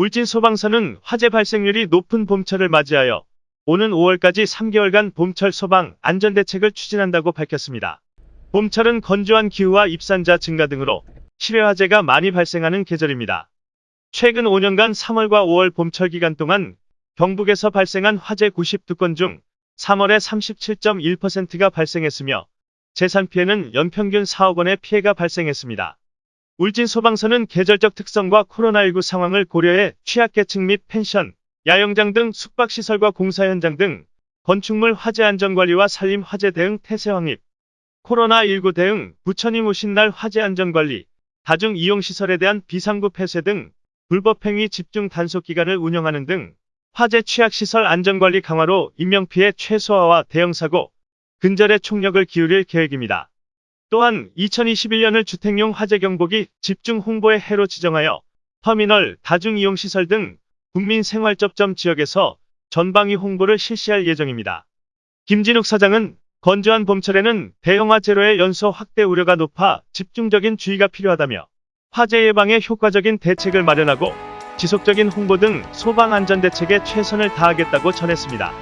울진 소방서는 화재 발생률이 높은 봄철을 맞이하여 오는 5월까지 3개월간 봄철 소방 안전대책을 추진한다고 밝혔습니다. 봄철은 건조한 기후와 입산자 증가 등으로 실외 화재가 많이 발생하는 계절입니다. 최근 5년간 3월과 5월 봄철 기간 동안 경북에서 발생한 화재 92건 중 3월에 37.1%가 발생했으며 재산 피해는 연평균 4억 원의 피해가 발생했습니다. 울진 소방서는 계절적 특성과 코로나19 상황을 고려해 취약계층 및 펜션, 야영장 등 숙박시설과 공사 현장 등 건축물 화재 안전관리와 산림 화재 대응 태세 확립, 코로나19 대응, 부처님 오신 날 화재 안전관리, 다중 이용시설에 대한 비상구 폐쇄 등 불법행위 집중 단속 기간을 운영하는 등 화재 취약시설 안전관리 강화로 인명피해 최소화와 대형사고, 근절에 총력을 기울일 계획입니다. 또한 2021년을 주택용 화재 경보기 집중 홍보의 해로 지정하여 터미널, 다중이용시설 등 국민 생활 접점 지역에서 전방위 홍보를 실시할 예정입니다. 김진욱 사장은 건조한 봄철에는 대형 화 재로의 연소 확대 우려가 높아 집중적인 주의가 필요하다며 화재 예방에 효과적인 대책을 마련하고 지속적인 홍보 등 소방 안전 대책에 최선을 다하겠다고 전했습니다.